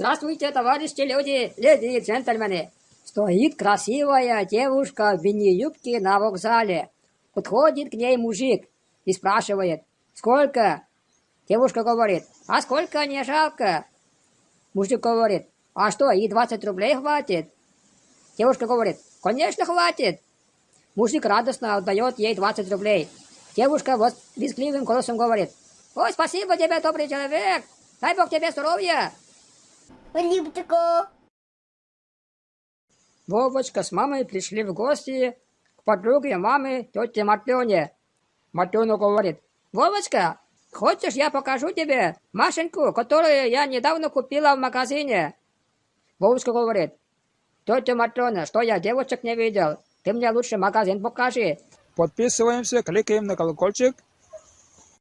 Здравствуйте, товарищи люди, леди и джентльмены. Стоит красивая девушка в мини-юбке на вокзале. Подходит к ней мужик и спрашивает, сколько? Девушка говорит, а сколько не жалко? Мужик говорит, а что, и 20 рублей хватит? Девушка говорит, конечно хватит. Мужик радостно отдает ей 20 рублей. Девушка вот визгливым голосом говорит, ой, спасибо тебе, добрый человек, дай бог тебе здоровья. Липтико. Вовочка с мамой пришли в гости к подруге мамы, тете Матлене. Матлена говорит, Вовочка, хочешь я покажу тебе Машеньку, которую я недавно купила в магазине? Вовочка говорит, тетя Матрена, что я девочек не видел, ты мне лучше магазин покажи. Подписываемся, кликаем на колокольчик